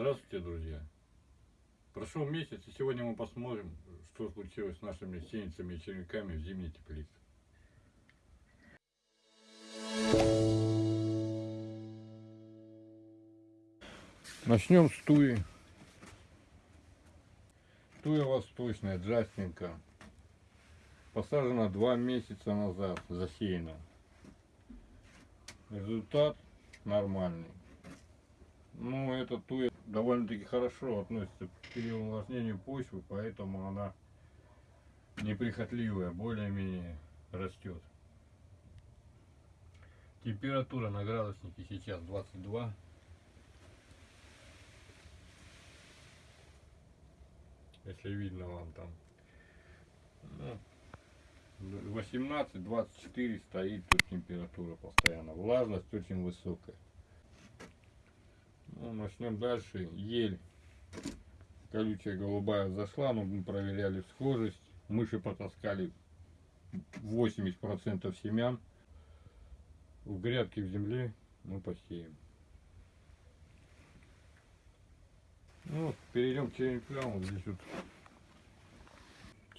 Здравствуйте, друзья! Прошел месяц, и сегодня мы посмотрим, что случилось с нашими сеницами и черенками в зимней теплице. Начнем с туи. Туя восточная, джастинка. Посажена два месяца назад, засеяна. Результат нормальный. Ну, эта туя довольно-таки хорошо относится к переувлажнению почвы, поэтому она неприхотливая, более-менее растет. Температура на градуснике сейчас 22. Если видно вам там. Ну, 18-24 стоит тут температура постоянно. Влажность очень высокая. Ну, начнем дальше. Ель колючая голубая зашла, но мы проверяли схожесть. Мыши потаскали 80% семян. В грядке в земле мы посеем. Ну, перейдем к черенкам. Вот здесь вот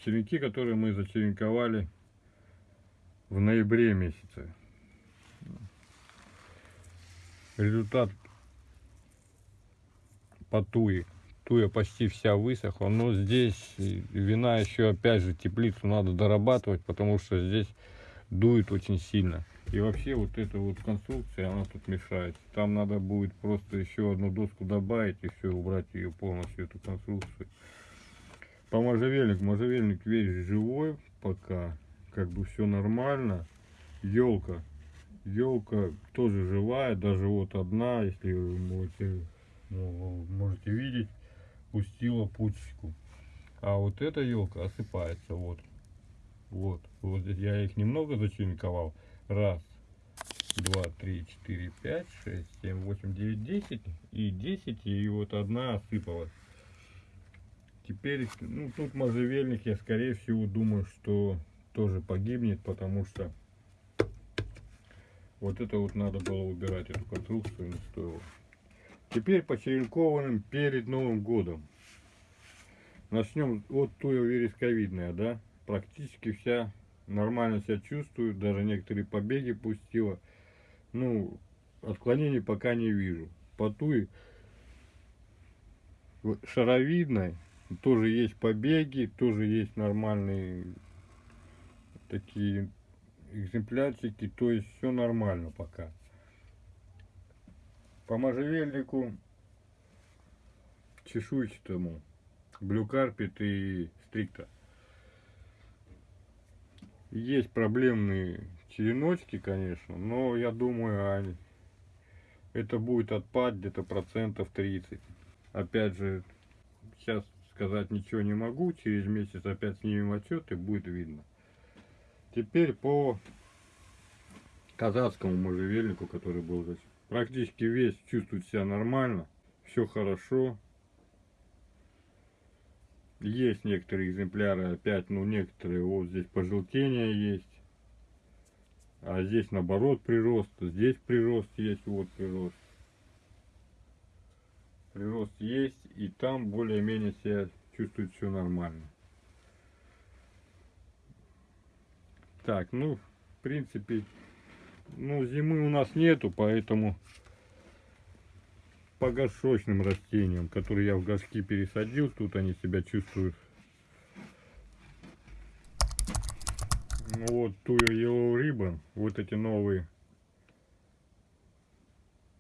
черенки, которые мы зачеренковали в ноябре месяце. Результат по туе. Туя почти вся высохла, но здесь вина еще опять же теплицу надо дорабатывать, потому что здесь дует очень сильно. И вообще вот эта вот конструкция, она тут мешает. Там надо будет просто еще одну доску добавить и все, убрать ее полностью, эту конструкцию. По можжевельнику, можжевельник весь живой пока, как бы все нормально. Елка, елка тоже живая, даже вот одна, если вы можете пустила пучечку. А вот эта елка осыпается, вот. Вот, вот здесь я их немного зачинковал. Раз, два, три, четыре, пять, шесть, семь, восемь, девять, десять. И десять, и вот одна осыпалась. Теперь, ну, тут можжевельник, я скорее всего думаю, что тоже погибнет, потому что вот это вот надо было убирать, эту конструкцию не стоило. Теперь по черенкованным перед Новым годом. Начнем вот туя вересковидная, да. Практически вся нормально себя чувствует, даже некоторые побеги пустила. Ну, отклонений пока не вижу. По туе шаровидной тоже есть побеги, тоже есть нормальные такие экземплярчики, то есть все нормально пока по можжевельнику чешуйчатому блюкарпит и стрикта есть проблемные череночки конечно но я думаю они это будет отпад где-то процентов 30 опять же сейчас сказать ничего не могу через месяц опять снимем отчет и будет видно теперь по казахскому можжевельнику который был здесь Практически весь чувствует себя нормально. Все хорошо. Есть некоторые экземпляры опять, ну некоторые, вот здесь пожелтение есть. А здесь наоборот прирост, здесь прирост есть, вот прирост. Прирост есть, и там более-менее себя чувствует все нормально. Так, ну, в принципе, ну, зимы у нас нету, поэтому по горшочным растениям, которые я в горшки пересадил, тут они себя чувствуют. Ну вот Туя Yellow Ribbon, вот эти новые,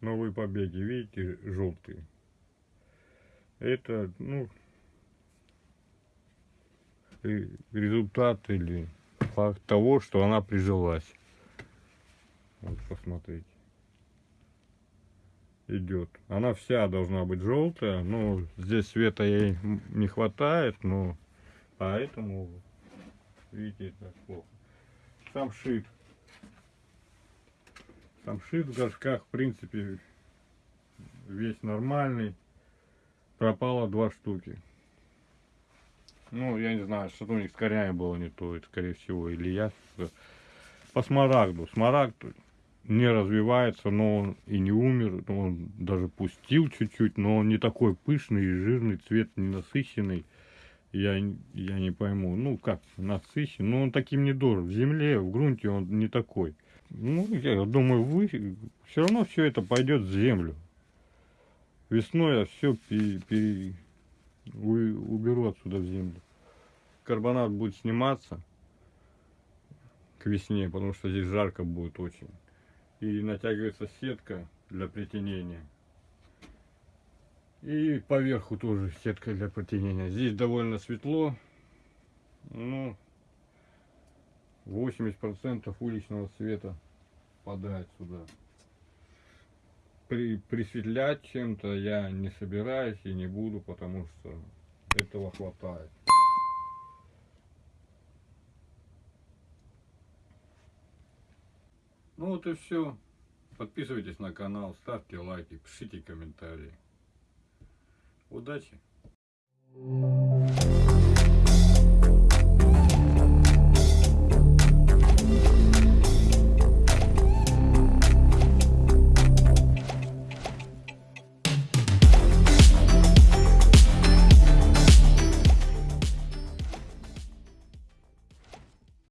новые побеги, видите, желтые. Это, ну, результат или факт того, что она прижилась. Вот посмотрите. Идет. Она вся должна быть желтая. но здесь света ей не хватает, но поэтому, видите, это плохо. Сам шит. Сам шит в горшках, в принципе, весь нормальный. Пропало два штуки. Ну, я не знаю, что у них с корнями было не то, это, скорее всего, или я. По смарагду. Смарагд не развивается, но он и не умер, он даже пустил чуть-чуть, но он не такой пышный и жирный, цвет не насыщенный. Я, я не пойму, ну как насыщен, но он таким не должен. В земле, в грунте он не такой. Ну, я думаю, вы все равно все это пойдет в землю. Весной я все пере, пере, уберу отсюда в землю. Карбонат будет сниматься к весне, потому что здесь жарко будет очень. И натягивается сетка для притенения. И поверху тоже сетка для притенения. Здесь довольно светло. Ну, 80% уличного света попадает сюда. При, присветлять чем-то я не собираюсь и не буду, потому что этого хватает. Ну вот и все. Подписывайтесь на канал, ставьте лайки, пишите комментарии. Удачи!